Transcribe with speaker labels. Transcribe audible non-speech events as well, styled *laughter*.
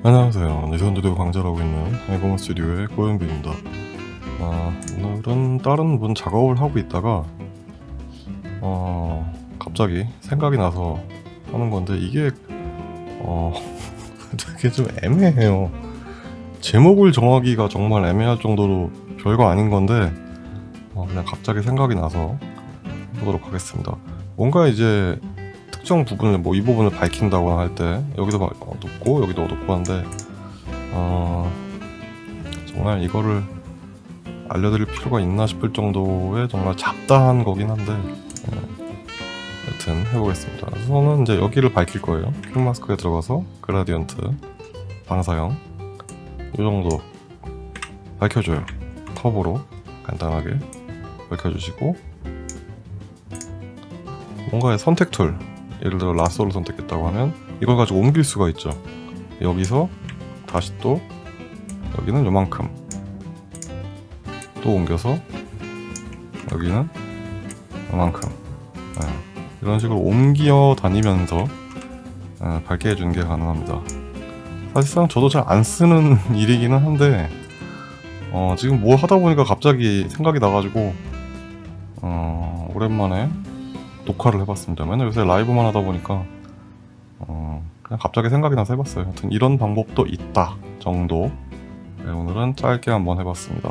Speaker 1: 안녕하세요. 니선두대 강좌하고 있는 해공 스튜디오의 고영빈입니다. 아, 오늘은 다른 분 작업을 하고 있다가 어, 갑자기 생각이 나서 하는 건데 이게 어, *laughs* 되게 좀 애매해요. 제목을 정하기가 정말 애매할 정도로 별거 아닌 건데 어, 그냥 갑자기 생각이 나서 해보도록 하겠습니다. 뭔가 이제 특정 부분을 뭐 이 부분을 밝힌다거나 할 때 여기도 막 어둡고 여기도 어둡고 한데 어, 정말 이거를 알려드릴 필요가 있나 싶을 정도의 정말 잡다한 거긴 한데 예, 여튼 해보겠습니다. 우선은 이제 여기를 밝힐 거예요. 퀵 마스크에 들어가서 그라디언트 방사형 이 정도 밝혀줘요. 컵으로 간단하게 밝혀주시고 뭔가의 선택 툴 예를 들어 라쏘를 선택했다고 하면 이걸 가지고 옮길 수가 있죠. 여기서 다시 또 여기는 요만큼 또 옮겨서 여기는 요만큼. 예, 이런 식으로 옮겨 다니면서 예, 밝게 해주는 게 가능합니다. 사실상 저도 잘 안 쓰는 *laughs* 일이기는 한데 어, 지금 뭐 하다 보니까 갑자기 생각이 나가지고 어, 오랜만에 녹화를 해봤습니다. 맨날 요새 라이브만 하다 보니까 어, 그냥 갑자기 생각이 나서 해봤어요. 하여튼 이런 방법도 있다 정도 네, 오늘은 짧게 한번 해봤습니다.